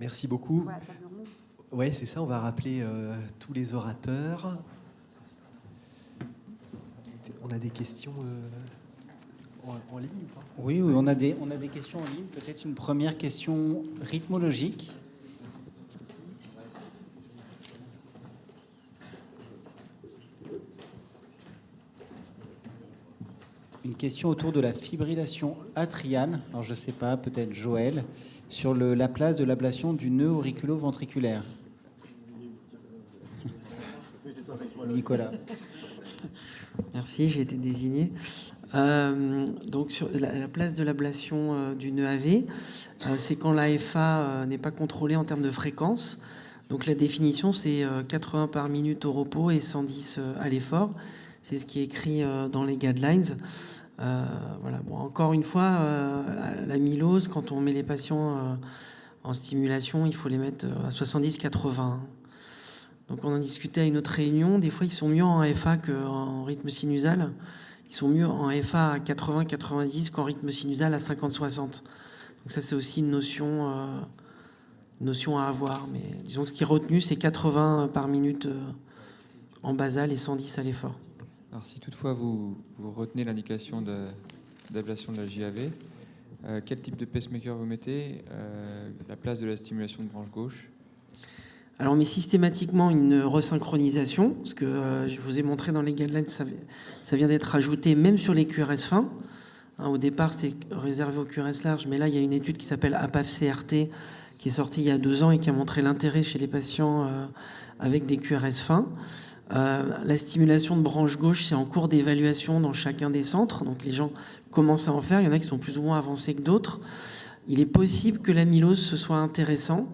Merci beaucoup. Oui, c'est ça, on va rappeler euh, tous les orateurs. On a des questions euh, en, ligne ou pas? Oui, oui, on a, des, on a des questions en ligne. Peut-être une première question rythmologique. Question autour de la fibrillation atriane. Alors je ne sais pas, peut-être Joël, sur le, la place de l'ablation du nœud auriculo-ventriculaire. Nicolas. Merci, j'ai été désigné. Euh, donc sur la, place de l'ablation euh, du nœud AV, euh, c'est quand l'AFA n'est pas contrôlée en termes de fréquence. Donc la définition, c'est 80 par minute au repos et 110 à l'effort. C'est ce qui est écrit dans les guidelines. Voilà. Bon, encore une fois, l'amylose, quand on met les patients en stimulation, il faut les mettre à 70-80. Donc on en discutait à une autre réunion. Des fois, ils sont mieux en FA qu'en rythme sinusal. Ils sont mieux en FA à 80-90 qu'en rythme sinusal à 50-60. Donc ça, c'est aussi une notion, euh, notion à avoir. Mais disons que ce qui est retenu, c'est 80 par minute euh, en basal et 110 à l'effort. Alors si toutefois vous, retenez l'indication d'ablation de, la JAV, euh, quel type de pacemaker vous mettez La place de la stimulation de branche gauche? Alors on met systématiquement une resynchronisation, parce que euh, je vous ai montré dans les guidelines, ça, ça vient d'être ajouté même sur les QRS fins. Hein, au départ, c'était réservé aux QRS larges, mais là, il y a une étude qui s'appelle APAF-CRT, qui est sortie il y a deux ans et qui a montré l'intérêt chez les patients euh, avec des QRS fins. Euh, la stimulation de branche gauche, c'est en cours d'évaluation dans chacun des centres, donc les gens commencent à en faire, il y en a qui sont plus ou moins avancés que d'autres. Il est possible que l'amylose, ce soit intéressant,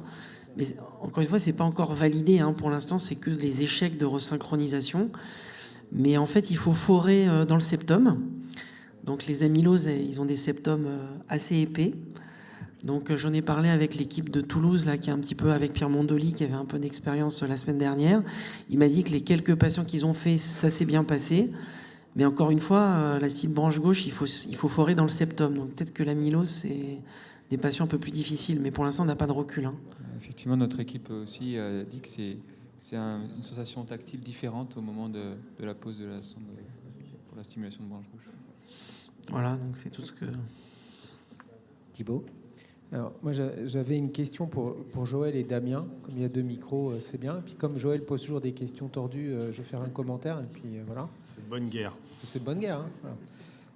mais encore une fois, c'est pas encore validé. Hein. Pour l'instant, c'est que les échecs de resynchronisation. Mais en fait, il faut forer euh, dans le septum. Donc les amyloses, ils ont des septums euh, assez épais. Donc euh, j'en ai parlé avec l'équipe de Toulouse, là, qui est un petit peu avec Pierre Mondoli, qui avait un peu d'expérience la semaine dernière. Il m'a dit que les quelques patients qu'ils ont fait, ça s'est bien passé. Mais encore une fois, la cible branche gauche, il faut, il faut forer dans le septum. Donc peut-être que l'amylose, c'est des patients un peu plus difficiles. Mais pour l'instant, on n'a pas de recul. Hein effectivement, notre équipe aussi a dit que c'est une sensation tactile différente au moment de, la pose de la sonde pour la stimulation de branche gauche. Voilà, donc c'est tout ce que... Thibault? Alors, moi, j'avais une question pour, pour Joël et Damien. Comme il y a deux micros, euh, c'est bien. Et puis, comme Joël pose toujours des questions tordues, euh, je vais faire un commentaire. Et puis, euh, voilà. C'est bonne guerre. C'est bonne guerre.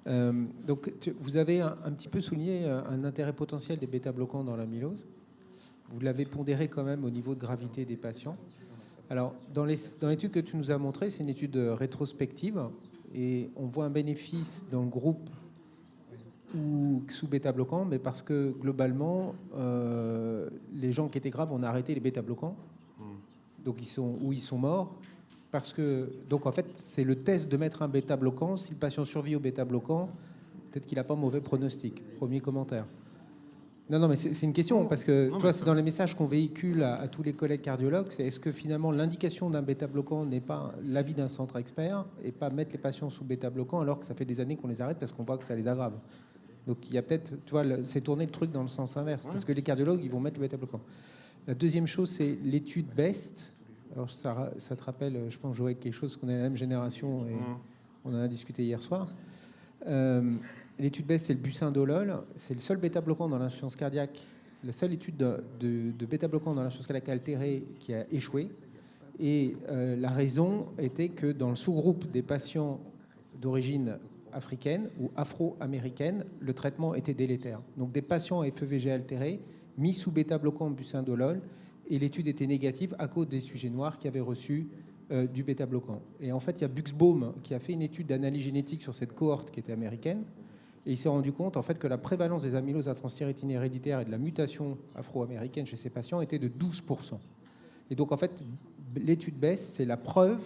Hein, donc, vous avez un, un, petit peu souligné un intérêt potentiel des bêta-bloquants dans l'amylose. Vous l'avez pondéré quand même au niveau de gravité des patients. Alors, dans l'étude que tu nous as montrée, c'est une étude rétrospective et on voit un bénéfice dans le groupe ou sous bêta-bloquants, mais parce que globalement, euh, les gens qui étaient graves, on a arrêté les bêta-bloquants, donc ils sont où ils sont morts, parce que donc en fait c'est le test de mettre un bêta-bloquant. Si le patient survit au bêta-bloquant, peut-être qu'il n'a pas mauvais pronostic. Premier commentaire. Non, non, mais c'est une question, parce que toi, c'est dans les messages qu'on véhicule à, tous les collègues cardiologues, c'est est-ce que finalement l'indication d'un bêta-bloquant n'est pas l'avis d'un centre expert et pas mettre les patients sous bêta-bloquant alors que ça fait des années qu'on les arrête parce qu'on voit que ça les aggrave? Donc il y a peut-être, tu vois, c'est tourner le truc dans le sens inverse, parce que les cardiologues, ils vont mettre le bêta-bloquant. La deuxième chose, c'est l'étude BEST. Alors ça, ça, te rappelle, je pense, jouer quelque chose qu'on est la même génération et on en a discuté hier soir. Euh, L'étude BEST, c'est le bucindolol. C'est le seul bêta-bloquant dans l'insuffisance cardiaque, la seule étude de, bêta-bloquant dans l'insuffisance cardiaque altérée qui a échoué. Et euh, la raison était que dans le sous-groupe des patients d'origine africaine ou afro-américaine, le traitement était délétère. Donc des patients FEVG altérés mis sous bêta-bloquant bucindolol et l'étude était négative à cause des sujets noirs qui avaient reçu euh, du bêta-bloquant. Et en fait, il y a Buxbaum qui a fait une étude d'analyse génétique sur cette cohorte qui était américaine, et il s'est rendu compte en fait que la prévalence des amyloses à transthyrétine héréditaire et de la mutation afro-américaine chez ces patients était de 12%. Et donc en fait, l'étude baisse, c'est la preuve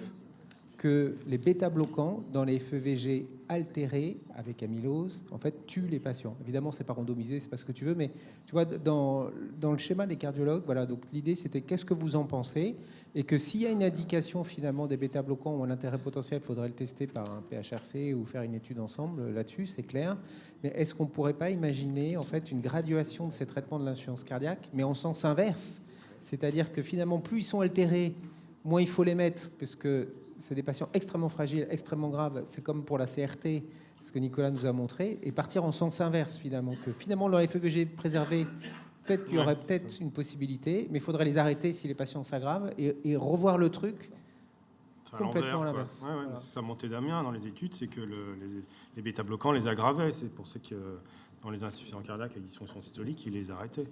que les bêta-bloquants dans les FEVG altérés avec amylose, en fait, tuent les patients. Évidemment, c'est pas randomisé, c'est pas ce que tu veux, mais tu vois, dans, dans le schéma des cardiologues, voilà, donc l'idée c'était qu'est-ce que vous en pensez et que s'il y a une indication finalement des bêta-bloquants ou un intérêt potentiel, il faudrait le tester par un PHRC ou faire une étude ensemble là-dessus, c'est clair. Mais est-ce qu'on ne pourrait pas imaginer en fait une graduation de ces traitements de l'insuffisance cardiaque, mais en sens inverse? C'est-à-dire que finalement, plus ils sont altérés, moins il faut les mettre, parce que c'est des patients extrêmement fragiles, extrêmement graves. C'est comme pour la CRT, ce que Nicolas nous a montré, et partir en sens inverse finalement, que finalement leur FEVG préservé, peut-être qu'il y aurait peut-être une possibilité, mais il faudrait les arrêter si les patients s'aggravent et, revoir le truc complètement à l'inverse. Ça montait d'Amiens dans les études, c'est que les, les bêta-bloquants les aggravaient. C'est pour ça que dans les insuffisances cardiaques avec dysfonction systolique, ils les arrêtaient.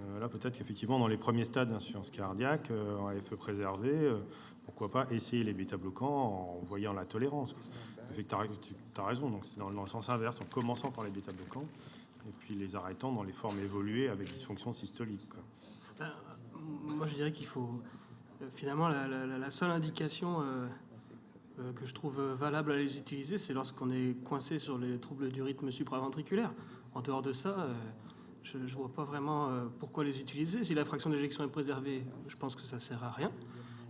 Euh, là, peut-être qu'effectivement, dans les premiers stades d'insuffisance cardiaque, euh, en FE préservé, euh, pourquoi pas essayer les bêta-bloquants en voyant la tolérance. Tu as, raison, donc c'est dans, le sens inverse, en commençant par les bêta-bloquants et puis les arrêtant dans les formes évoluées avec dysfonction systolique. Ben, moi, je dirais qu'il faut finalement la, seule indication que je trouve valable à les utiliser, c'est lorsqu'on est coincé sur les troubles du rythme supraventriculaire. En dehors de ça, je ne vois pas vraiment euh, pourquoi les utiliser. Si la fraction d'éjection est préservée, je pense que ça ne sert à rien.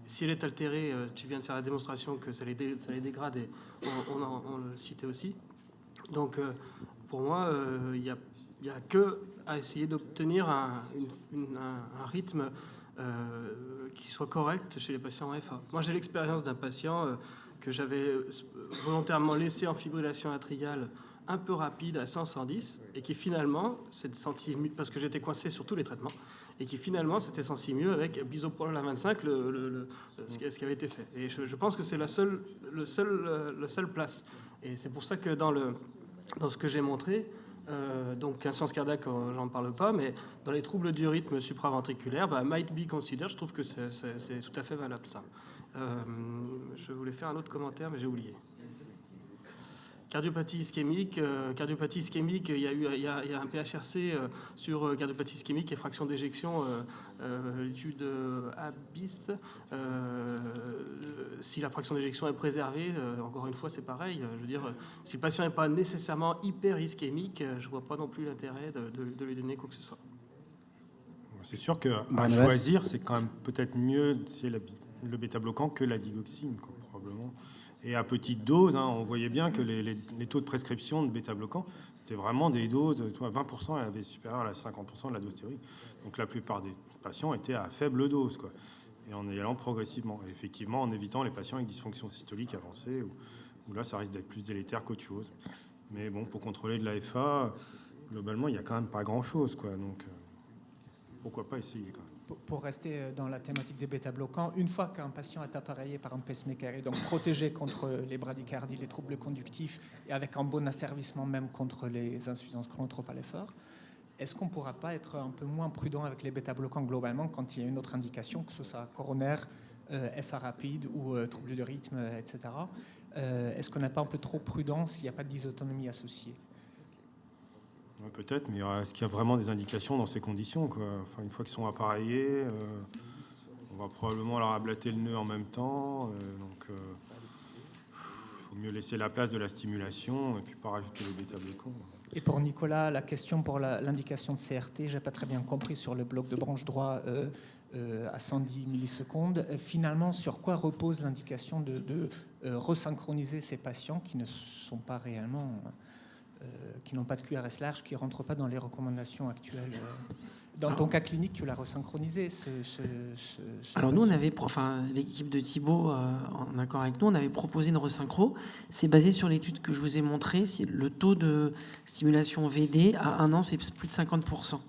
Si elle est altérée, euh, tu viens de faire la démonstration que ça les, dégrade et on, le citait aussi. Donc, euh, pour moi, il n'y a, a, que à essayer d'obtenir un, rythme qui soit correct chez les patients en FA. Moi, j'ai l'expérience d'un patient que j'avais volontairement laissé en fibrillation atriale un peu rapide à 100-110 et qui finalement s'est senti parce que j'étais coincé sur tous les traitements et qui finalement s'était senti mieux avec bisoprolol à 25 le, ce, qui, avait été fait. Et je, pense que c'est la seule, le seul, le seul place. Et c'est pour ça que dans, le, dans ce que j'ai montré, euh, donc inscience cardiaque, euh, j'en parle pas, mais dans les troubles du rythme supraventriculaire, bah, might be considered, je trouve que c'est tout à fait valable ça. Euh, je voulais faire un autre commentaire, mais j'ai oublié. Cardiopathie ischémique, euh, cardiopathie ischémique, il y a eu il y a, un PHRC euh, sur euh, cardiopathie ischémique et fraction d'éjection, l'étude ABIS. si la fraction d'éjection est préservée, encore une fois, c'est pareil. je veux dire, si le patient n'est pas nécessairement hyper ischémique, je ne vois pas non plus l'intérêt de, lui donner quoi que ce soit. C'est sûr qu'à choisir, c'est quand même peut-être mieux c'est le bêta-bloquant que la digoxine, probablement. Et à petite dose, hein, on voyait bien que les, taux de prescription de bêta-bloquants, c'était vraiment des doses, 20% avaient supérieur à 50% de la dose théorique. Donc la plupart des patients étaient à faible dose, quoi. Et en y allant progressivement. Effectivement, en évitant les patients avec dysfonction systolique avancée, où, là, ça risque d'être plus délétère qu'autre chose. Mais bon, pour contrôler de l'AFA, globalement, il n'y a quand même pas grand-chose, quoi. Donc, euh, pourquoi pas essayer, quand même pour rester euh, dans la thématique des bêta-bloquants, une fois qu'un patient est appareillé par un pacemaker et donc protégé contre les bradycardies, les troubles conductifs et avec un bon asservissement même contre les insuffisances chronotropes à l'effort, est-ce qu'on ne pourra pas être un peu moins prudent avec les bêta-bloquants globalement quand il y a une autre indication, que ce soit coronaire, euh, FA rapide ou euh, troubles de rythme, etc. est-ce qu'on n'est pas un peu trop prudent s'il n'y a pas de dysautonomie Peut-être, mais est-ce qu'il y a vraiment des indications dans ces conditions enfin, Une fois qu'ils sont appareillés, euh, on va probablement leur ablater le nœud en même temps. Euh, il euh, faut mieux laisser la place de la stimulation et puis pas rajouter les bêta-bloquants. Et pour Nicolas, la question pour l'indication de CRT, j'ai pas très bien compris sur le bloc de branche droit à 110 millisecondes. Finalement, sur quoi repose l'indication de, resynchroniser ces patients qui ne sont pas réellement euh, qui n'ont pas de QRS large, qui ne rentrent pas dans les recommandations actuelles. Euh. Dans ton cas clinique, tu l'as resynchronisé ce, Alors nous, on avait, enfin l'équipe de Thibault, euh, en accord avec nous, on avait proposé une resynchro. C'est basé sur l'étude que je vous ai montrée. Le taux de stimulation VD à un an, c'est plus de 50%.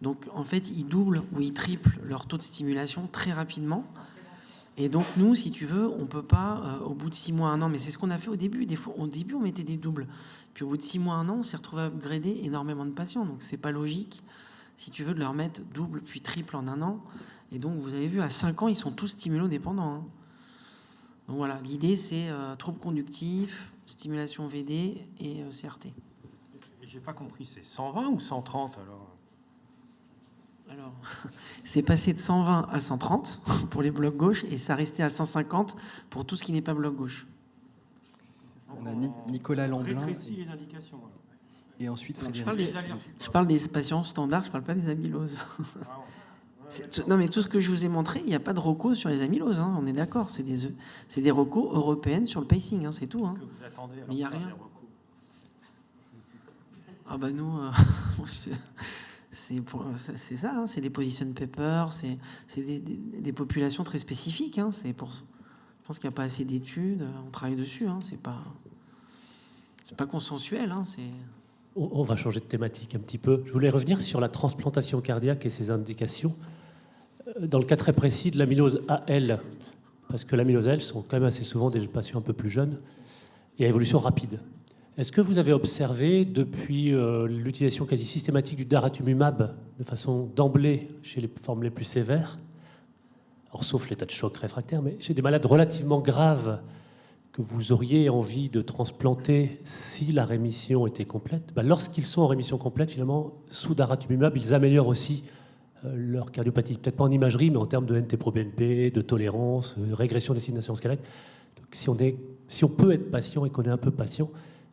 Donc en fait, ils doublent ou ils triplent leur taux de stimulation très rapidement. Et donc nous, si tu veux, on peut pas au bout de six mois, un an, mais c'est ce qu'on a fait au début. Des fois, au début, on mettait des doubles. Puis au bout de six mois, un an, on s'est retrouvé à upgrader énormément de patients. Donc c'est pas logique, si tu veux, de leur mettre double puis triple en un an. Et donc vous avez vu, à 5 ans, ils sont tous stimulodépendants. Hein. Donc voilà, l'idée c'est euh, trouble conductif, stimulation VD et euh, CRT. J'ai pas compris, c'est 120 ou 130 alors? Alors, c'est passé de 120 à 130 pour les blocs gauche et ça restait à 150 pour tout ce qui n'est pas bloc gauche. On a Nicolas Lamblin. les indications. Et ensuite, je parle, des, je parle, des, patients standards, je ne parle pas des amyloses. non, mais tout ce que je vous ai montré, il n'y a pas de recours sur les amyloses, hein, on est d'accord. C'est des, des recours européennes sur le pacing, hein, c'est tout. Hein. mais il n'y a rien. Ah bah nous, euh, c'est ça, hein, c'est des position papers, c'est des, des, populations très spécifiques. Hein, pour, je pense qu'il n'y a pas assez d'études, on travaille dessus. Hein, c'est pas, consensuel. Hein, on va changer de thématique un petit peu. Je voulais revenir sur la transplantation cardiaque et ses indications. Euh, dans le cas très précis de l'amylose AL, parce que l'amylose AL sont quand même assez souvent des patients un peu plus jeunes et à évolution rapide. Est-ce que vous avez observé depuis euh, l'utilisation quasi systématique du daratumumab de façon d'emblée chez les formes les plus sévères, alors sauf l'état de choc réfractaire, mais chez des malades relativement graves que vous auriez envie de transplanter si la rémission était complète, bah, lorsqu'ils sont en rémission complète, finalement, sous daratumumab, ils améliorent aussi euh, leur cardiopathie, peut-être pas en imagerie, mais en termes de NT-proBNP, de tolérance, de régression des signations squelettes. Donc, si on, est, si on peut être patient et qu'on est un peu patient,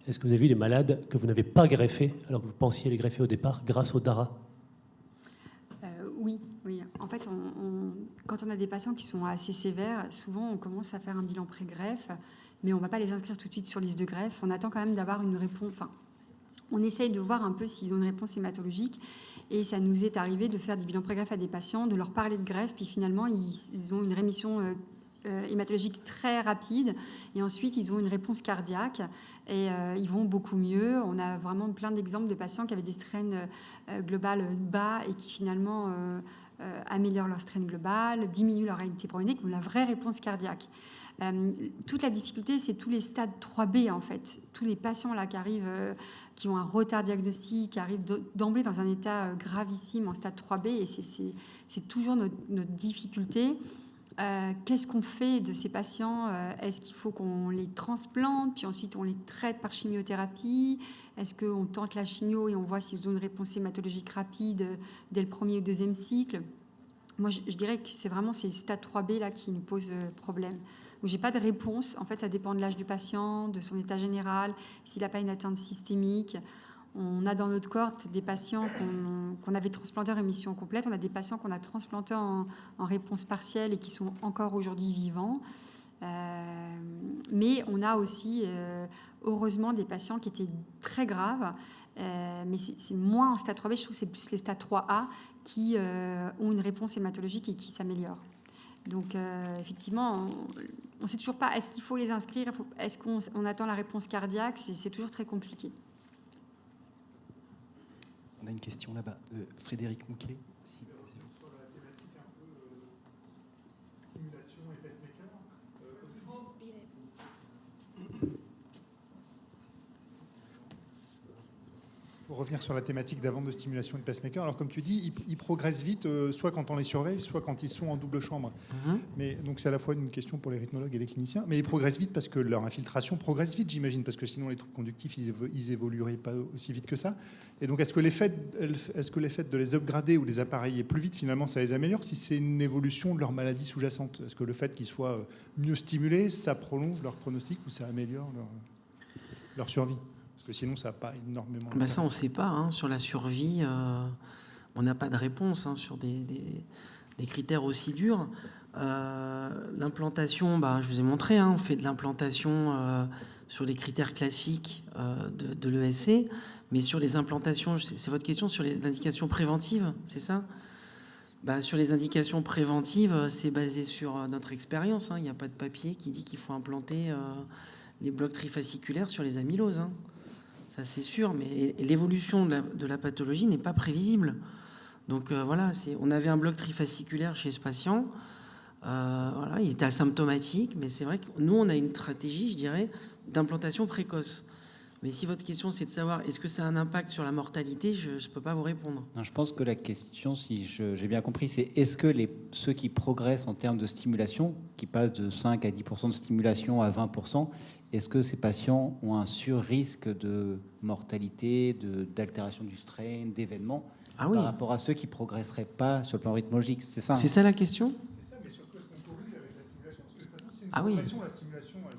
est-ce que vous avez vu les malades que vous n'avez pas greffés alors que vous pensiez les greffer au départ grâce au DARA? euh, Oui, oui. En fait, quand on a des patients qui sont assez sévères, souvent on commence à faire un bilan pré-greffe, mais on ne va pas les inscrire tout de suite sur liste de greffe. On attend quand même d'avoir une réponse. Enfin, on essaye de voir un peu s'ils ont une réponse hématologique. Et ça nous est arrivé de faire des bilans pré-greffe à des patients, de leur parler de greffe, puis finalement, ils, ont une rémission euh, hématologique très rapide. Et ensuite, ils ont une réponse cardiaque et euh, ils vont beaucoup mieux. On a vraiment plein d'exemples de patients qui avaient des strains euh, globales bas et qui finalement améliorent leur strain global, diminuent leur réalité pronéique, ont la vraie réponse cardiaque. toute la difficulté, c'est tous les stades 3B en fait. Tous les patients là qui arrivent, qui ont un retard diagnostique, qui arrivent d'emblée dans un état gravissime en stade 3B, et c'est toujours notre difficulté. Euh, qu'est-ce qu'on fait de ces patients euh, Est-ce qu'il faut qu'on les transplante, puis ensuite on les traite par chimiothérapie? Est-ce qu'on tente la chimio et on voit s'ils ont une réponse hématologique rapide dès le premier ou deuxième cycle? Moi, je, dirais que c'est vraiment ces stades 3B là qui nous posent euh, problème. Où j'ai pas de réponse. En fait, ça dépend de l'âge du patient, de son état général, s'il n'a pas une atteinte systémique. On a dans notre cohorte des patients qu'on avait transplantés en rémission complète. On a des patients qu'on a transplantés en, réponse partielle et qui sont encore aujourd'hui vivants. Euh, mais on a aussi, euh, heureusement, des patients qui étaient très graves. Euh, mais c'est moins en stade 3B, je trouve que c'est plus les stades 3A qui ont une réponse hématologique et qui s'améliorent. Donc, effectivement, on ne sait toujours pas, est-ce qu'il faut les inscrire? Est-ce qu'on attend la réponse cardiaque? C'est toujours très compliqué. On a une question là-bas. Euh, Frédéric Mouquet. Pour revenir sur la thématique d'avant de stimulation de pacemaker, alors comme tu dis, ils, progressent vite, euh, soit quand on les surveille, soit quand ils sont en double chambre. Mhm. Mais donc c'est à la fois une question pour les rythmologues et les cliniciens, mais ils progressent vite parce que leur infiltration progresse vite, j'imagine, parce que sinon les troubles conductifs, ils, ils, évolueraient pas aussi vite que ça. Et donc est-ce que est-ce que l'effet de les upgrader ou les appareiller plus vite, finalement, ça les améliore si c'est une évolution de leur maladie sous-jacente? Est-ce que le fait qu'ils soient mieux stimulés, ça prolonge leur pronostic ou ça améliore leur, leur survie? Parce que sinon, ça n'a pas énormément. Bah ça, on ne sait pas. Hein. Sur la survie, euh, on n'a pas de réponse hein, sur des, des, critères aussi durs. Euh, l'implantation, bah, je vous ai montré, hein, on fait de l'implantation euh, sur les critères classiques de, de l'ESC, mais sur les implantations, c'est votre question sur les indications préventives, c'est ça? Bah, Sur les indications préventives, c'est basé sur notre expérience. Il n'y a pas de papier qui dit qu'il faut implanter les blocs trifasciculaires sur les amyloses c'est sûr, mais l'évolution de, la, pathologie n'est pas prévisible. Donc euh, voilà, on avait un bloc trifasciculaire chez ce patient, euh, il était asymptomatique, mais c'est vrai que nous, on a une stratégie, je dirais, d'implantation précoce. Mais si votre question c'est de savoir est-ce que ça a un impact sur la mortalité, je ne peux pas vous répondre. je pense que la question, si j'ai bien compris, c'est est-ce que ceux qui progressent en termes de stimulation, qui passent de 5 à 10% de stimulation à 20%, est-ce que ces patients ont un sur-risque de mortalité, d'altération du strain, d'événements Ah oui. par rapport à ceux qui progresseraient pas sur le plan rythmologique. C'est ça. hein? C'est ça la question? C'est ça, mais sur quoi est-ce qu'on corrige avec la stimulation? Parce que façon, Ah oui. la stimulation, elle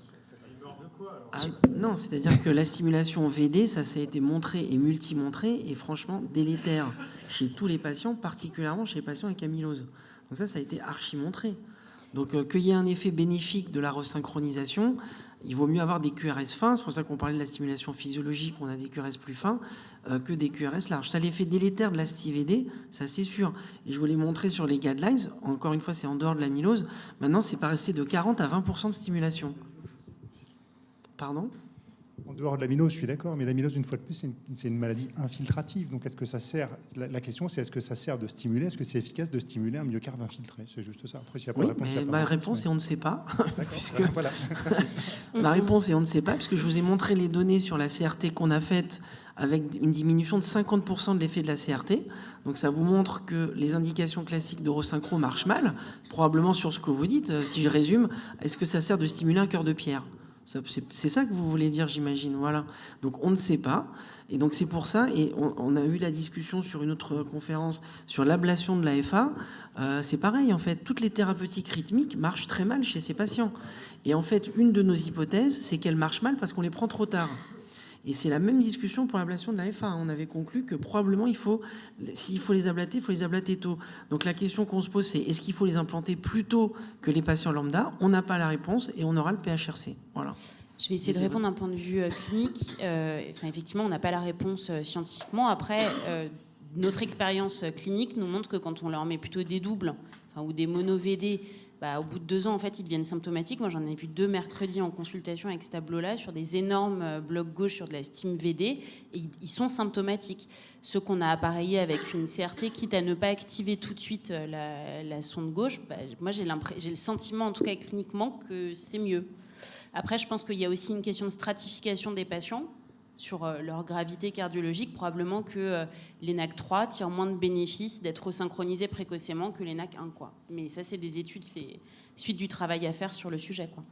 de quoi alors? Ah, non, c'est-à-dire que la stimulation VD, ça s'est été montré et multi-montré, et franchement délétère chez tous les patients, particulièrement chez les patients avec amylose. Donc ça, ça a été archi-montré. Donc euh, qu'il y ait un effet bénéfique de la resynchronisation, il vaut mieux avoir des QRS fins, c'est pour ça qu'on parlait de la stimulation physiologique, on a des QRS plus fins, euh, que des QRS larges. Ça, l'effet délétère de la STIVD, ça c'est sûr. Et je vous l'ai montré sur les guidelines, encore une fois, c'est en dehors de l'amylose. Maintenant, c'est passé de 40 à 20% de stimulation. Pardon? En dehors de l'amylose, je suis d'accord, mais l'amylose, une fois de plus, c'est une, maladie infiltrative. Donc, est-ce que ça sert La, la question, c'est est-ce que ça sert de stimuler Est-ce que c'est efficace de stimuler un myocarde infiltré? C'est juste ça. Après, s'il n'y a pas Oui, de réponse, mais ma réponse est on ne sait pas. Puisque- voilà. Ma réponse est on ne sait pas, puisque je vous ai montré les données sur la CRT qu'on a faite avec une diminution de 50% de l'effet de la CRT. Donc ça vous montre que les indications classiques d'eurosynchro marchent mal, probablement sur ce que vous dites. Euh, Si je résume, est-ce que ça sert de stimuler un cœur de pierre? C'est- ça que vous voulez dire, j'imagine. Voilà. Donc on ne sait pas. Et donc c'est pour ça, et on, on a eu la discussion sur une autre conférence sur l'ablation de l'AFA. Euh, c'est pareil, en fait, toutes les thérapeutiques rythmiques marchent très mal chez ces patients. Et en fait, une de nos hypothèses, c'est qu'elles marchent mal parce qu'on les prend trop tard. Et c'est la même discussion pour l'ablation de la FA. On avait conclu que probablement, il faut, s'il faut les ablater, il faut les ablater tôt. Donc la question qu'on se pose, c'est est-ce qu'il faut les implanter plus tôt que les patients lambda? On n'a pas la réponse et on aura le PHRC. Voilà. Je vais essayer de répondre d'un point de vue euh, clinique. Euh, enfin, effectivement, on n'a pas la réponse euh, scientifiquement. Après, notre expérience clinique nous montre que quand on leur met plutôt des doubles enfin, ou des mono-VD, bah, au bout de deux ans, en fait, ils deviennent symptomatiques. Moi, j'en ai vu deux mercredis en consultation avec ce tableau-là sur des énormes euh, blocs gauche sur de la Steam VD. Ils- sont symptomatiques. Ceux qu'on a appareillés avec une CRT, quitte à ne pas activer tout de suite euh, la, sonde gauche, bah, moi, j'ai le sentiment, en tout cas cliniquement, que c'est mieux. Après, je pense qu'il y a aussi une question de stratification des patients sur euh, leur gravité cardiologique. Probablement que euh, l'ENAC 3 tire moins de bénéfices d'être synchronisé précocement que l'ENAC 1. Quoi. Mais ça, c'est des études, c'est suite du travail à faire sur le sujet. Quoi.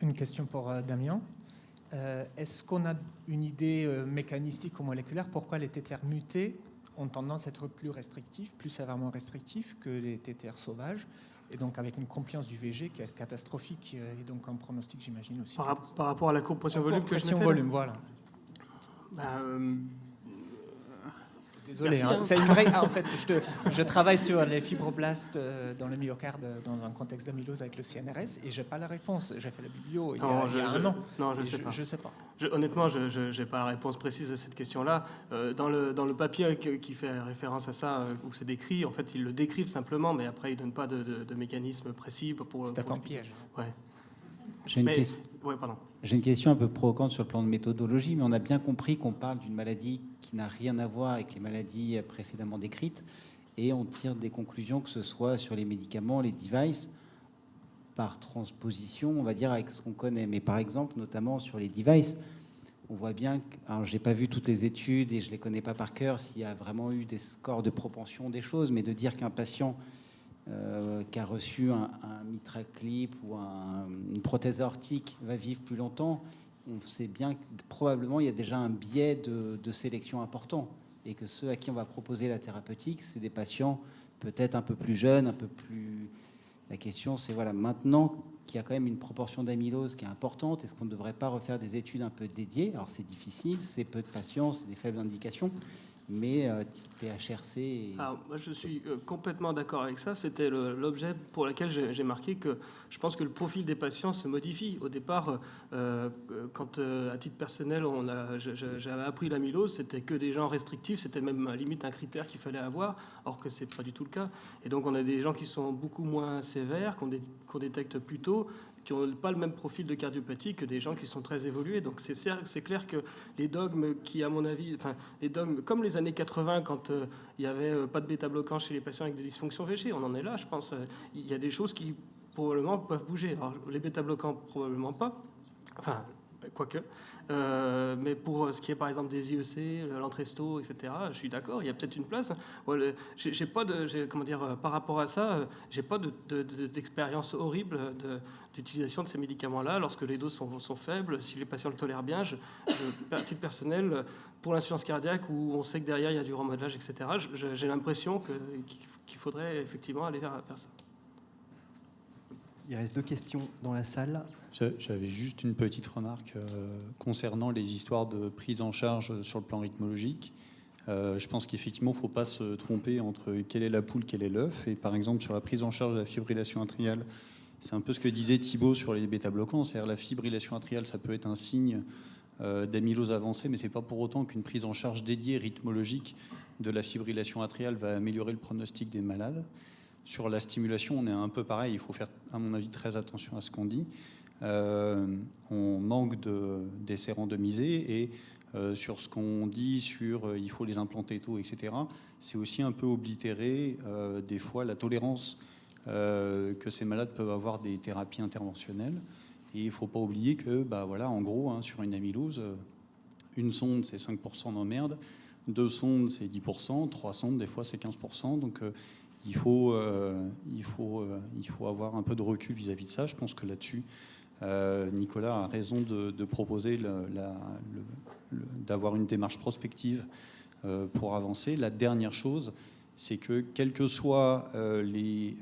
Une question pour euh, Damien. Est-ce qu'on a une idée mécanistique ou moléculaire pourquoi les TTR mutés ont tendance à être plus restrictifs, plus sévèrement restrictifs que les TTR sauvages et donc avec une compliance du VG qui est catastrophique euh, et donc un pronostic j'imagine aussi. Par, rap- par rapport à la compression volume que je volume, voilà. bah, euh, Désolé, hein. c'est une vraie. ah, en fait, je, te- je travaille sur les fibroblastes euh, dans le myocarde dans un contexte d'amylose avec le CNRS et j'ai pas la réponse. J'ai fait la biblio il y a, Non, il y a je- un je- an. non, je sais. Je sais pas. Je- honnêtement, je n'ai pas la réponse précise à cette question-là. Euh, dans, le, dans le papier qui fait référence à ça, euh, où c'est décrit, en fait, ils le décrivent simplement, mais après, ils ne donnent pas de, de- de mécanisme précis pour. C'est un piège. Ouais. J'ai une, Mais- question- j'ai une question un peu provocante sur le plan de méthodologie, mais on a bien compris qu'on parle d'une maladie qui n'a rien à voir avec les maladies précédemment décrites, et on tire des conclusions, que ce soit sur les médicaments, les devices, par transposition, on va dire, avec ce qu'on connaît. Mais par exemple, notamment sur les devices, on voit bien, que, alors j'ai pas vu toutes les études et je les connais pas par cœur, s'il y a vraiment eu des scores de propension des choses, mais de dire qu'un patient euh, qui a reçu un, un mitraclip ou un- une prothèse aortique va vivre plus longtemps, on sait bien que probablement il y a déjà un biais de, de sélection important et que ceux à qui on va proposer la thérapeutique, c'est des patients peut-être un peu plus jeunes, un peu plus. La question, c'est voilà, maintenant qu'il y a quand même une proportion d'amylose qui est importante, est-ce qu'on ne devrait pas refaire des études un peu dédiées? Alors c'est difficile, c'est peu de patients, c'est des faibles indications, mais euh, type PHRC. et- Alors, moi, je suis euh, complètement d'accord avec ça. C'était l'objet pour lequel j'ai marqué que je pense que le profil des patients se modifie. Au départ, euh, quand à titre personnel, j'avais appris l'amylose, c'était que des gens restrictifs, c'était même limite un critère qu'il fallait avoir, or que c'est pas du tout le cas. Et donc, on a des gens qui sont beaucoup moins sévères, qu'on détecte plus tôt, qui n'ont pas le même profil de cardiopathie que des gens qui sont très évolués. Donc c'est clair que les dogmes qui, à mon avis, enfin les dogmes comme les années 80 quand euh, il n'y avait euh, pas de bêta-bloquant chez les patients avec des dysfonctions VG, on en est là, je pense. Euh, Il y a des choses qui probablement peuvent bouger. Alors les bêta-bloquants probablement pas. Enfin, quoique. Euh, mais pour ce qui est par exemple des IEC, l'Entresto, etc., je suis d'accord, il y a peut-être une place. J'ai pas de, comment dire, par rapport à ça, j'ai pas d'expérience horrible d'utilisation de, ces médicaments-là lorsque les doses sont, faibles, si les patients le tolèrent bien. Je, je, à titre personnel, pour l'insuffisance cardiaque où on sait que derrière il y a du remodelage, etc., j'ai l'impression qu'il faudrait effectivement aller vers ça. Il reste deux questions dans la salle. J'avais juste une petite remarque euh, concernant les histoires de prise en charge sur le plan rythmologique. Euh, je pense qu'effectivement, il ne faut pas se tromper entre quelle est la poule, quel est l'œuf. Et par exemple, sur la prise en charge de la fibrillation atriale, c'est un peu ce que disait Thibault sur les bêta-bloquants. C'est-à-dire la fibrillation atriale, ça peut être un signe euh, d'amylose avancée, mais ce n'est pas pour autant qu'une prise en charge dédiée rythmologique de la fibrillation atriale va améliorer le pronostic des malades. Sur la stimulation, on est un peu pareil. Il faut faire, à mon avis, très attention à ce qu'on dit. Euh, on manque d'essais randomisés et euh, sur ce qu'on dit sur euh, il faut les implanter tôt, etc., c'est aussi un peu oblitérer des fois la tolérance que ces malades peuvent avoir des thérapies interventionnelles. Et il ne faut pas oublier que, bah, voilà, en gros, hein, sur une amylose, une sonde, c'est 5% d'emmerde, deux sondes, c'est 10%, trois sondes, des fois, c'est 15%. Donc, il faut, euh, euh, il faut avoir un peu de recul vis-à-vis de ça. Je pense que là-dessus, euh, Nicolas a raison de, proposer d'avoir une démarche prospective pour avancer. La dernière chose, c'est que quels que soient les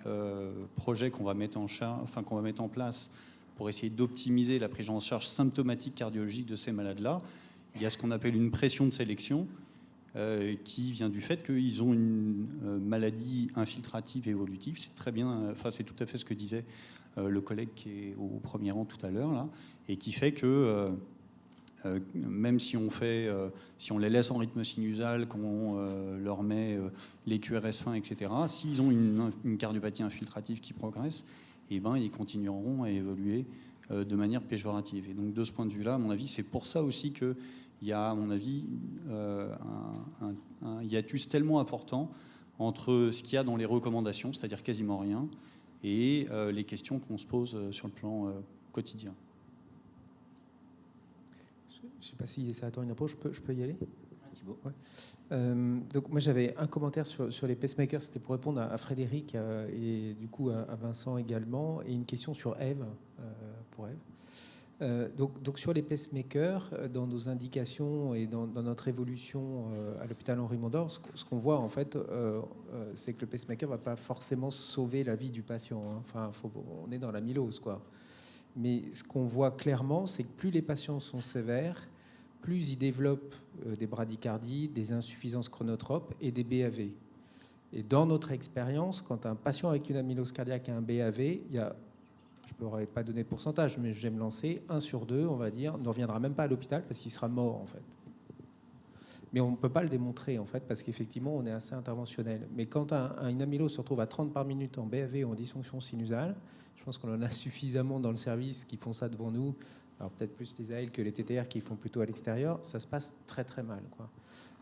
projets qu'on va, mettre en enfin, qu'on va mettre en place pour essayer d'optimiser la prise en charge symptomatique cardiologique de ces malades-là, il y a ce qu'on appelle une pression de sélection euh, qui vient du fait qu'ils ont une euh, maladie infiltrative évolutive. C'est très bien, enfin c'est tout à fait ce que disait euh, le collègue qui est au premier rang tout à l'heure là, et qui fait que même si on fait, si on les laisse en rythme sinusal, qu'on leur met les QRS fins, etc. S'ils ont une, cardiopathie infiltrative qui progresse, eh ben ils continueront à évoluer de manière péjorative. Et donc de ce point de vue-là, à mon avis, c'est pour ça aussi que il y a, à mon avis, euh, un, hiatus tellement important entre ce qu'il y a dans les recommandations, c'est-à-dire quasiment rien, et euh, les questions qu'on se pose euh, sur le plan quotidien. Je ne sais pas si ça attend une approche, je peux, je peux y aller? Thibault. donc moi j'avais un commentaire sur, sur les pacemakers, c'était pour répondre à, Frédéric et du coup à, Vincent également, et une question sur Eve, pour Eve. Euh, donc, sur les pacemakers, euh, dans nos indications et dans, notre évolution euh, à l'hôpital Henri Mondor, ce, qu'on voit en fait, c'est que le pacemaker ne va pas forcément sauver la vie du patient. Hein. Enfin, on est dans la mylose, quoi. Mais ce qu'on voit clairement, c'est que plus les patients sont sévères, plus ils développent des bradycardies, des insuffisances chronotropes et des BAV. Et dans notre expérience, quand un patient avec une amylose cardiaque a un BAV, il y a je ne pourrais pas donner de pourcentage, mais je vais me lancer, un sur deux, on va dire, ne reviendra même pas à l'hôpital parce qu'il sera mort en fait. Mais on ne peut pas le démontrer en fait parce qu'effectivement on est assez interventionnel. Mais quand un, un, une amylose se retrouve à 30 par minute en BAV ou en dysfonction sinusale, je pense qu'on en a suffisamment dans le service qui font ça devant nous. Alors peut-être plus les AL que les TTR qui font plutôt à l'extérieur, ça se passe très très mal. Quoi.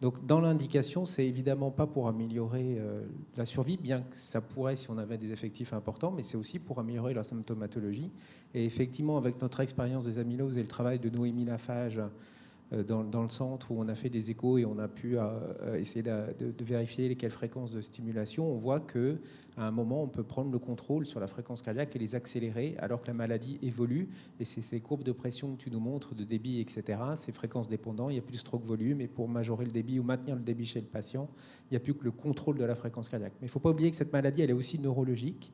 Donc dans l'indication, c'est évidemment pas pour améliorer euh, la survie, bien que ça pourrait si on avait des effectifs importants, mais c'est aussi pour améliorer la symptomatologie. Et effectivement, avec notre expérience des amyloses et le travail de Noémie Lafage euh, dans, le centre où on a fait des échos et on a pu euh, essayer de, vérifier lesquelles fréquences de stimulation, on voit que à un moment, on peut prendre le contrôle sur la fréquence cardiaque et les accélérer alors que la maladie évolue. Et c'est ces courbes de pression que tu nous montres, de débit, etc., ces fréquences dépendantes, il n'y a plus de stroke volume. Et pour majorer le débit ou maintenir le débit chez le patient, il n'y a plus que le contrôle de la fréquence cardiaque. Mais il ne faut pas oublier que cette maladie, elle est aussi neurologique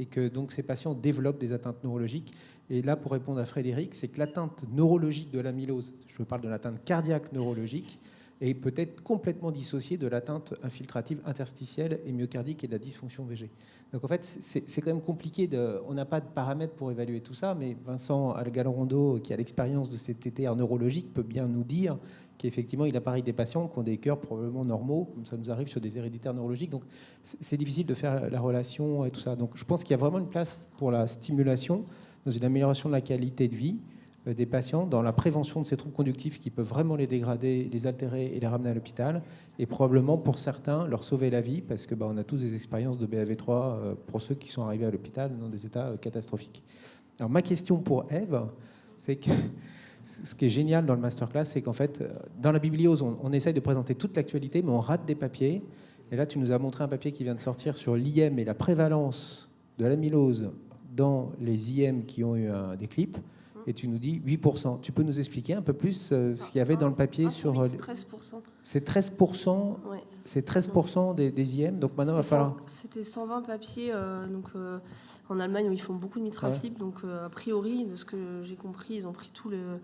et que donc ces patients développent des atteintes neurologiques. Et là, pour répondre à Frédéric, c'est que l'atteinte neurologique de l'amylose, je parle de l'atteinte cardiaque neurologique, est peut-être complètement dissociée de l'atteinte infiltrative interstitielle et myocardique et de la dysfonction VG. Donc en fait, c'est quand même compliqué. On n'a pas de paramètres pour évaluer tout ça, mais Vincent Algalorondo, qui a l'expérience de ces TTR neurologiques, peut bien nous dire qu'effectivement, il apparaît des patients qui ont des cœurs probablement normaux, comme ça nous arrive sur des héréditaires neurologiques. Donc c'est difficile de faire la relation et tout ça. Donc je pense qu'il y a vraiment une place pour la stimulation dans une amélioration de la qualité de vie euh, des patients, dans la prévention de ces troubles conductifs qui peuvent vraiment les dégrader, les altérer et les ramener à l'hôpital, et probablement pour certains leur sauver la vie, parce que bah, on a tous des expériences de BAV3 euh, pour ceux qui sont arrivés à l'hôpital dans des états euh, catastrophiques. Alors ma question pour Eve, c'est que ce qui est génial dans le masterclass, c'est qu'en fait, dans la bibliose, on, essaye de présenter toute l'actualité, mais on rate des papiers. Et là, tu nous as montré un papier qui vient de sortir sur l'IM et la prévalence de l'amylose dans les IM qui ont eu des clips. Et tu nous dis 8%. Tu peux nous expliquer un peu plus euh, ce qu'il y avait dans le papier sur. 13%. C'est 13%, Ouais. c'est 13% des, des IM. Donc maintenant, il va falloir. C'était 120 papiers euh, donc, euh, en Allemagne où ils font beaucoup de mitraclip. Donc, euh, a priori, de ce que j'ai compris, ils ont pris tous le-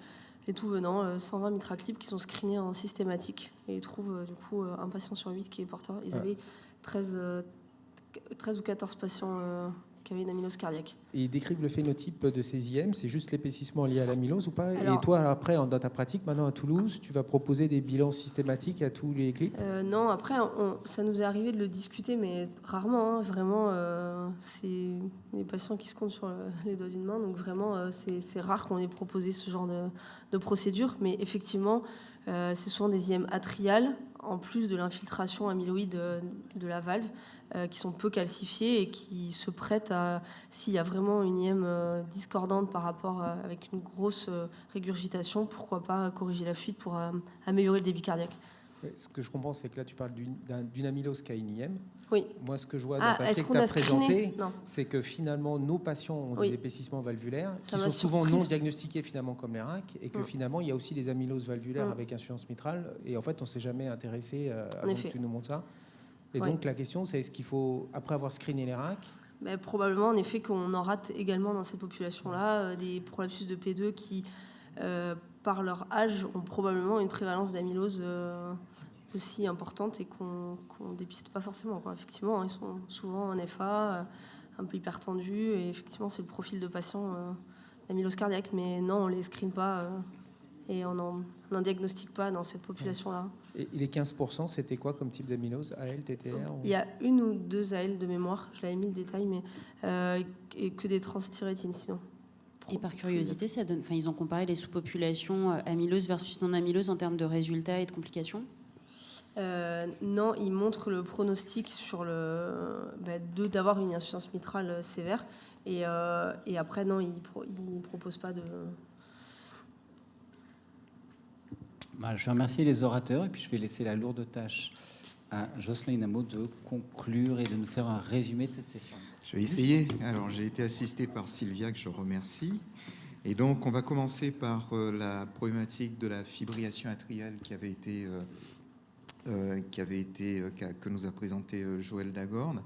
les tout venants, euh, 120 mitraclip qui sont screenés en systématique. Et ils trouvent euh, du coup euh, un patient sur 8 qui est porteur. Ils Ouais. avaient 13, euh, 13 ou 14 patients euh, qui avaient une amylose cardiaque. Et ils décrivent le phénotype de ces IM. C'est juste l'épaississement lié à l'amylose ou pas? Et toi, après, en- dans ta pratique, maintenant à Toulouse, tu vas proposer des bilans systématiques à tous les clips? Euh, non, après, on- ça nous est arrivé de le discuter, mais rarement. hein, vraiment, euh, c'est des patients qui se comptent sur le- les doigts d'une main. Donc, vraiment, euh, c'est rare qu'on ait proposé ce genre de, de procédure. Mais effectivement, euh, c'est souvent des IM atriales, en plus de l'infiltration amyloïde euh, de la valve, euh, qui sont peu calcifiées et qui se prêtent à, s'il y a vraiment une IM euh, discordante par rapport à, avec une grosse euh, régurgitation, pourquoi pas corriger la fuite pour euh, améliorer le débit cardiaque. Ce que je comprends, c'est que là, tu parles d'une d'un- d'une amylose qui a une IM. Oui. Moi, ce que je vois dans Ah, le papier que tu as présenté, c'est que finalement, nos patients ont Oui. des épaississements valvulaires Ça qui sont souvent surprise. non diagnostiqués finalement comme les RAC et que Mm. finalement, il y a aussi des amyloses valvulaires Mm. avec insuffisance mitrale. Et en fait, on ne s'est jamais intéressé euh, avant que tu nous montres ça. Et Ouais. donc, la question, c'est est-ce qu'il faut, après avoir screené les RAC, Mais probablement, en effet, qu'on en rate également dans cette population-là euh, des prolapsus de P2 qui, euh, par leur âge, ont probablement une prévalence d'amylose euh, aussi importante et qu'on qu'on dépiste pas forcément. quoi. Effectivement, ils sont souvent en FA, un peu hypertendus, et effectivement, c'est le profil de patient euh, d'amylose cardiaque. Mais non, on les screen pas et on n'en diagnostique pas dans cette population-là. et les 15%, c'était quoi comme type d'amylose? AL, TTR ou- Il y a une ou deux AL de mémoire, je l'avais mis le détail, mais euh, et que des transthyrétines sinon. Et par curiosité, ça donne, enfin, ils ont comparé les sous-populations euh, amylose versus non-amylose en termes de résultats et de complications? Euh, non, il montre le pronostic sur le bah, de d'avoir une insuffisance mitrale sévère et, euh, et après non, il pro, il propose pas de. Bah, je vais remercier les orateurs et puis je vais laisser la lourde tâche à Jocelyn Amo de conclure et de nous faire un résumé de cette session. Je vais essayer. Alors, j'ai été assisté par Sylvia, que je remercie. Et donc, on va commencer par euh, la problématique de la fibrillation atriale qui avait été, euh, euh, que nous a présenté Joël Dagorne.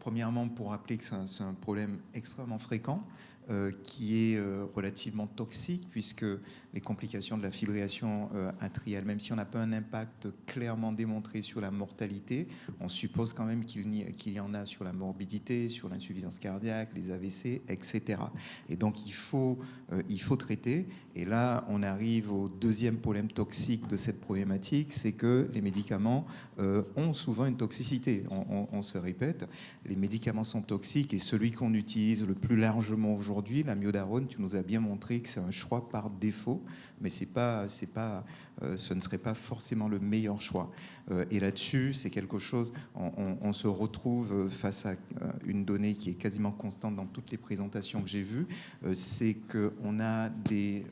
Premièrement, pour rappeler que c'est un problème extrêmement fréquent. Euh, qui est euh, relativement toxique puisque les complications de la fibrillation euh, atriale, même si on n'a pas un impact clairement démontré sur la mortalité, on suppose quand même qu'il y, en a sur la morbidité, sur l'insuffisance cardiaque, les AVC, etc. Et donc il faut, il faut traiter. Et là, on arrive au deuxième problème toxique de cette problématique, c'est que les médicaments ont souvent une toxicité. On- on se répète, les médicaments sont toxiques et celui qu'on utilise le plus largement aujourd'hui, la myodarone, tu nous as bien montré que c'est un choix par défaut, mais c'est pas, c'est pas, euh, ce ne serait pas forcément le meilleur choix. Euh, et là-dessus, c'est quelque chose, on, se retrouve face à euh, une donnée qui est quasiment constante dans toutes les présentations que j'ai vues, c'est qu'on a des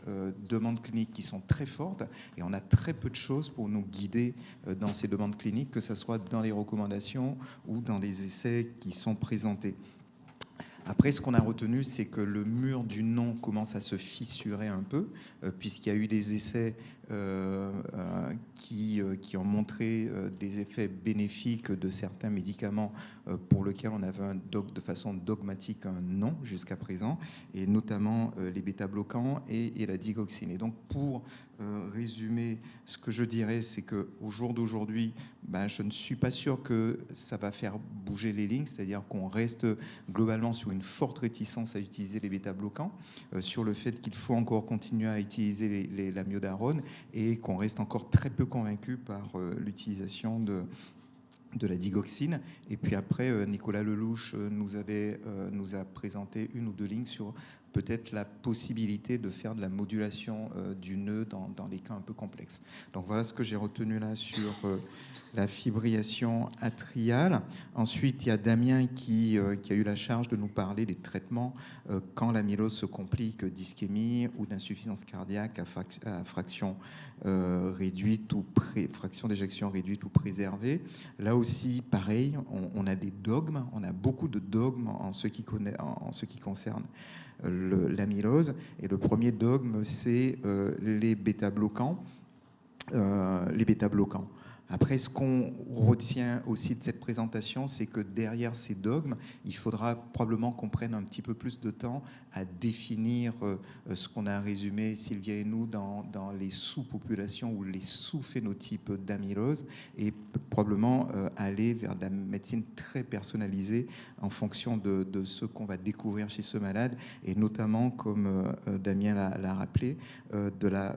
demandes cliniques qui sont très fortes et on a très peu de choses pour nous guider dans ces demandes cliniques, que ce soit dans les recommandations ou dans les essais qui sont présentés. Après, ce qu'on a retenu, c'est que le mur du non commence à se fissurer un peu, euh, puisqu'il y a eu des essais euh, euh, qui, qui ont montré des effets bénéfiques de certains médicaments pour lesquels on avait un de façon dogmatique un non jusqu'à présent, et notamment les bêta-bloquants et, et la digoxine. Et donc, pour résumer, ce que je dirais, c'est que au jour d'aujourd'hui, ben, je ne suis pas sûr que ça va faire bouger les lignes, c'est-à-dire qu'on reste globalement sur une forte réticence à utiliser les bêta-bloquants, euh, sur le fait qu'il faut encore continuer à utiliser la myodarone et qu'on reste encore très peu convaincu par euh, l'utilisation de de la digoxine. Et puis après, euh, Nicolas Lelouch euh, nous, avait, euh, nous a présenté une ou deux lignes sur peut-être la possibilité de faire de la modulation du nœud dans, les cas un peu complexes. Donc voilà ce que j'ai retenu là sur la fibrillation atriale. Ensuite, il y a Damien qui, euh, qui, a eu la charge de nous parler des traitements euh, quand l'amylose se complique d'ischémie ou d'insuffisance cardiaque à, fraction euh, réduite ou fraction d'éjection réduite ou préservée. Là aussi, pareil, on, a des dogmes, on a beaucoup de dogmes en ce qui, en, ce qui concerne l'amylose. Et le premier dogme, c'est les bêta-bloquants. les bêta-bloquants. Après, ce qu'on retient aussi de cette présentation, c'est que derrière ces dogmes, il faudra probablement qu'on prenne un petit peu plus de temps à définir euh, ce qu'on a résumé, Sylvia et nous, dans, les sous-populations ou les sous-phénotypes d'amylose, et probablement euh, aller vers de la médecine très personnalisée en fonction de, ce qu'on va découvrir chez ce malade, et notamment, comme euh, Damien l'a rappelé, de la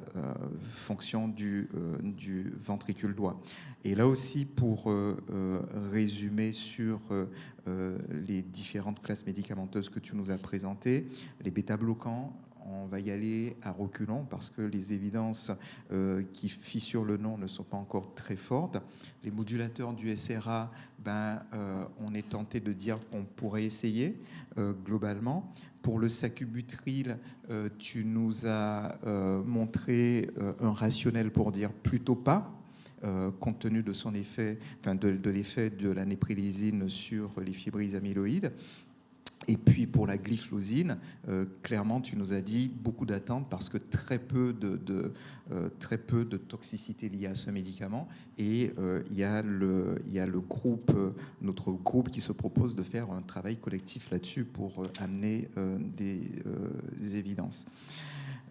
fonction du, du ventricule droit. Et là aussi, pour euh, euh, résumer sur euh, les différentes classes médicamenteuses que tu nous as présentées, les bêta-bloquants, on va y aller à reculons parce que les évidences qui fissurent le nom ne sont pas encore très fortes. Les modulateurs du SRA, ben, on est tenté de dire qu'on pourrait essayer globalement. Pour le sacubutril, tu nous as montré un rationnel pour dire plutôt pas euh, compte tenu de son effet, enfin de, l'effet de la néprilésine sur les fibrilles amyloïdes. Et puis pour la glyphlosine, euh, clairement, tu nous as dit beaucoup d'attentes parce que très peu de, euh, très peu de toxicité liée à ce médicament. Et il y, a y a le groupe, notre groupe qui se propose de faire un travail collectif là-dessus pour amener des évidences.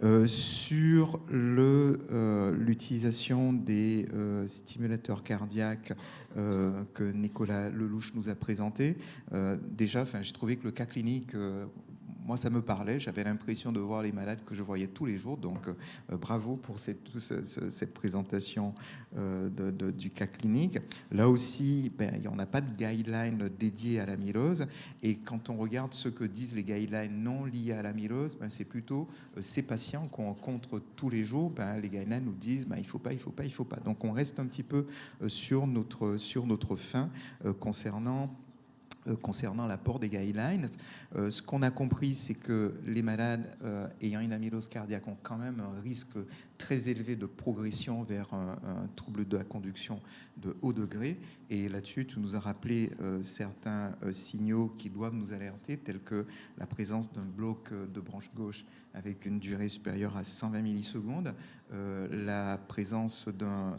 Euh, sur euh, l'utilisation des euh, stimulateurs cardiaques que Nicolas Lelouch nous a présenté, déjà, j'ai trouvé que le cas clinique moi, ça me parlait. J'avais l'impression de voir les malades que je voyais tous les jours. Donc, euh, bravo pour cette, présentation euh, du cas clinique. Là aussi, ben, il n'y en a pas de guideline dédié à l'amylose. Et quand on regarde ce que disent les guidelines non liés à l'amylose, ben, c'est plutôt euh, ces patients qu'on rencontre tous les jours. Ben, les guidelines nous disent ben, il ne faut pas, il ne faut pas, il ne faut pas. Donc, on reste un petit peu sur notre, sur notre fin concernant euh, concernant l'apport des guidelines. Euh, ce qu'on a compris, c'est que les malades euh, ayant une amylose cardiaque ont quand même un risque très élevé de progression vers un, trouble de la conduction de haut degré. Et là-dessus, tu nous as rappelé certains signaux qui doivent nous alerter, tels que la présence d'un bloc de branche gauche avec une durée supérieure à 120 millisecondes, la présence d'un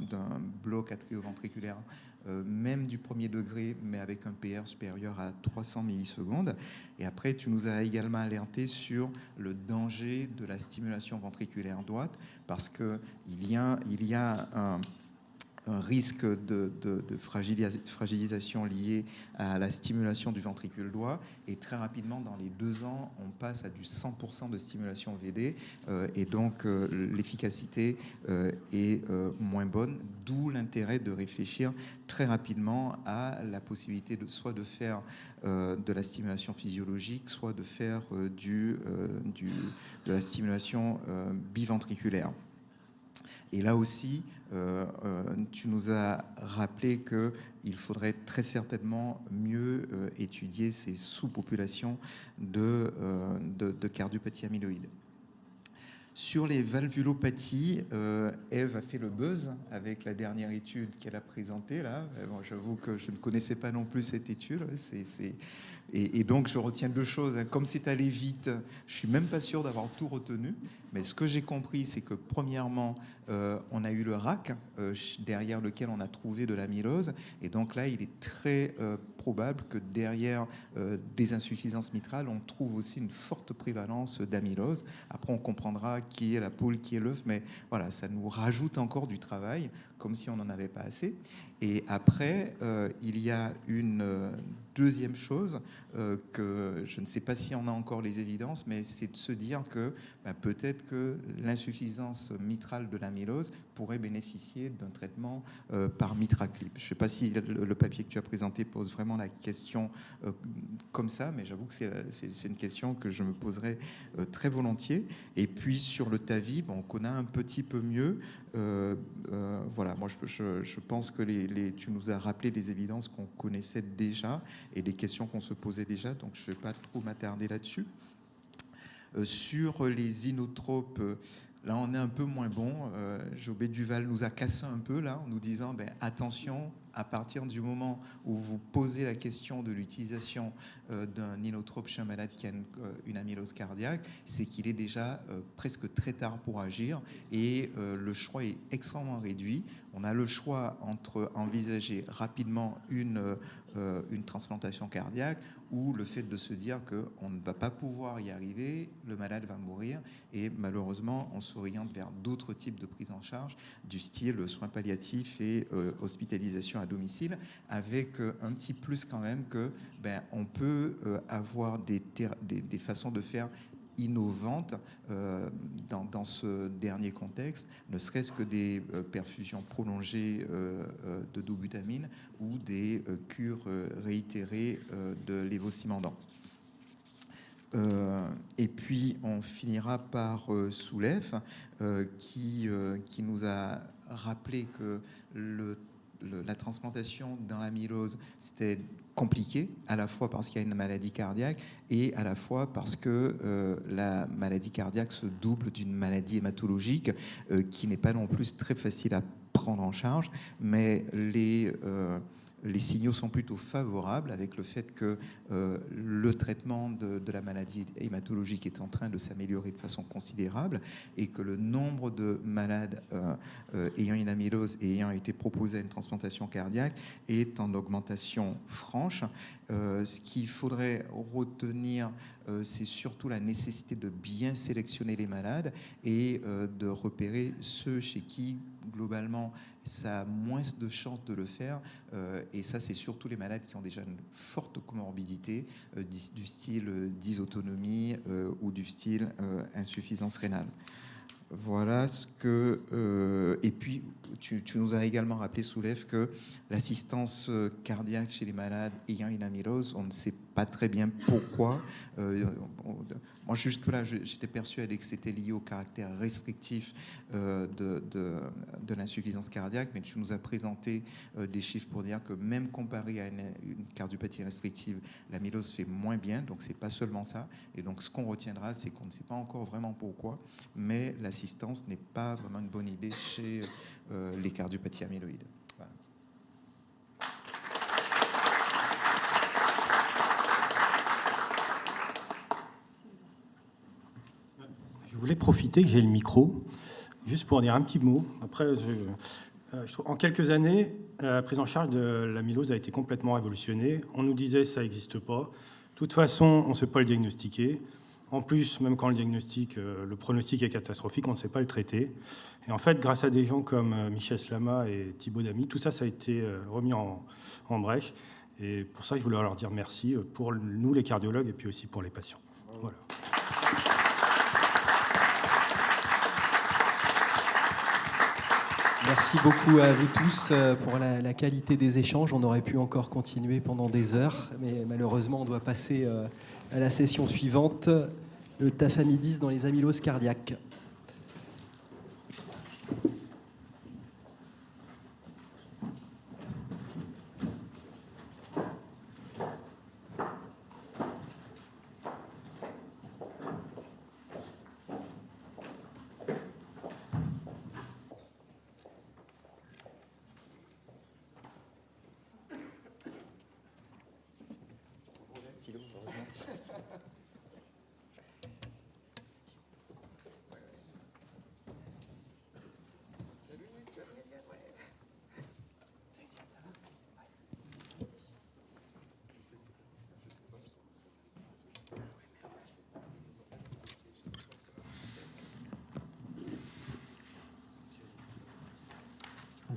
bloc atrioventriculaire euh, même du premier degré, mais avec un PR supérieur à 300 millisecondes. Et après, tu nous as également alerté sur le danger de la stimulation ventriculaire droite, parce qu'il y a, il y a un un risque de, fragilisation lié à la stimulation du ventricule droit. Et très rapidement, dans les deux ans, on passe à du 100% de stimulation VD. Euh, et donc, euh, l'efficacité euh, est moins bonne, d'où l'intérêt de réfléchir très rapidement à la possibilité de soit de faire de la stimulation physiologique, soit de faire de la stimulation biventriculaire. Et là aussi, euh, euh, tu nous as rappelé qu'il faudrait très certainement mieux euh, étudier ces sous-populations de, de, cardiopathie amyloïde. Sur les valvulopathies, Eve a fait le buzz avec la dernière étude qu'elle a présentée. Là, j'avoue que je ne connaissais pas non plus cette étude. C'est et, donc, je retiens deux choses. Comme c'est allé vite, je suis même pas sûr d'avoir tout retenu. Mais ce que j'ai compris, c'est que premièrement, euh, on a eu le RAC, euh, derrière lequel on a trouvé de l'amylose. Et donc là, il est très euh, probable que derrière des insuffisances mitrales, on trouve aussi une forte prévalence d'amylose. Après, on comprendra qui est la poule, qui est l'œuf. Mais voilà, ça nous rajoute encore du travail, comme si on n'en avait pas assez. Et après, il y a une deuxième chose que je ne sais pas si on a encore les évidences, mais c'est de se dire que bah, peut-être que l'insuffisance mitrale de l'amylose pourrait bénéficier d'un traitement euh, par mitraclip. Je ne sais pas si le, papier que tu as présenté pose vraiment la question euh, comme ça, mais j'avoue que c'est une question que je me poserai euh, très volontiers. Et puis sur le TAVI, bon, on connaît un petit peu mieux. voilà, moi je, pense que les, tu nous as rappelé des évidences qu'on connaissait déjà et des questions qu'on se posait déjà, donc je ne vais pas trop m'attarder là-dessus. Euh, sur les inotropes, là on est un peu moins bon. Euh, Jobé Duval nous a cassé un peu là en nous disant ben, attention, à partir du moment où vous posez la question de l'utilisation d'un inotrope chez un malade qui a une, amylose cardiaque, c'est qu'il est déjà presque très tard pour agir et le choix est extrêmement réduit. On a le choix entre envisager rapidement une, une transplantation cardiaque ou le fait de se dire qu'on ne va pas pouvoir y arriver, le malade va mourir, et malheureusement, on s'oriente vers d'autres types de prise en charge, du style soins palliatifs et euh, hospitalisation à domicile, avec euh, un petit plus quand même que ben, on peut euh, avoir des, des, des façons de faire innovante euh, dans, ce dernier contexte, ne serait-ce que des euh, perfusions prolongées euh, de dobutamine ou des cures réitérées de lévocimendant. et puis on finira par Soulef qui, qui nous a rappelé que le la transplantation dans l'amylose, c'était compliqué, à la fois parce qu'il y a une maladie cardiaque et à la fois parce que euh, la maladie cardiaque se double d'une maladie hématologique euh, qui n'est pas non plus très facile à prendre en charge, mais les... Euh, les signaux sont plutôt favorables avec le fait que euh, le traitement de, la maladie hématologique est en train de s'améliorer de façon considérable et que le nombre de malades euh, euh, ayant une amylose et ayant été proposés à une transplantation cardiaque est en augmentation franche. ce qu'il faudrait retenir, c'est surtout la nécessité de bien sélectionner les malades et de repérer ceux chez qui, globalement, ça a moins de chances de le faire. Euh, et ça, c'est surtout les malades qui ont déjà une forte comorbidité euh, du style euh, dysautonomie ou du style insuffisance rénale. Voilà ce que. et puis, tu, nous as également rappelé, Soulève, que l'assistance cardiaque chez les malades ayant une amylose, on ne sait pas très bien pourquoi. Euh, moi, juste là, j'étais persuadé que c'était lié au caractère restrictif euh, de, de, l'insuffisance cardiaque, mais tu nous as présenté euh, des chiffres pour dire que même comparé à une, cardiopathie restrictive, l'amylose fait moins bien, donc c'est pas seulement ça. Et donc, ce qu'on retiendra, c'est qu'on ne sait pas encore vraiment pourquoi, mais n'est pas vraiment une bonne idée chez les cardiopathies amyloïdes. voulais profiter que j'ai le micro, juste pour dire un petit mot. Après, euh, en quelques années, la prise en charge de l'amylose a été complètement révolutionnée. On nous disait ça n'existe pas. De toute façon, on ne sait pas le diagnostiquer. En plus, même quand le diagnostic, euh, le pronostic est catastrophique, on ne sait pas le traiter. Et en fait, grâce à des gens comme euh, Michel Slama et Thibaut Damy, tout ça, ça a été remis en, brèche. Et pour ça, je voulais leur dire merci pour nous, les cardiologues, et puis aussi pour les patients. Merci beaucoup à vous tous euh, pour la, qualité des échanges. On aurait pu encore continuer pendant des heures, mais malheureusement, on doit passer euh, à la session suivante, le tafamidis dans les amyloses cardiaques.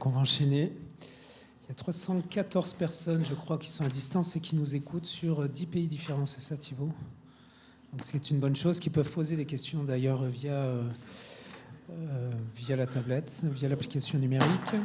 On va enchaîner. Il y a 314 personnes, je crois, qui sont à distance et qui nous écoutent sur 10 pays différents, c'est ça Thibault? Donc c'est une bonne chose, qui peuvent poser des questions d'ailleurs via, euh, euh, via la tablette, via l'application numérique.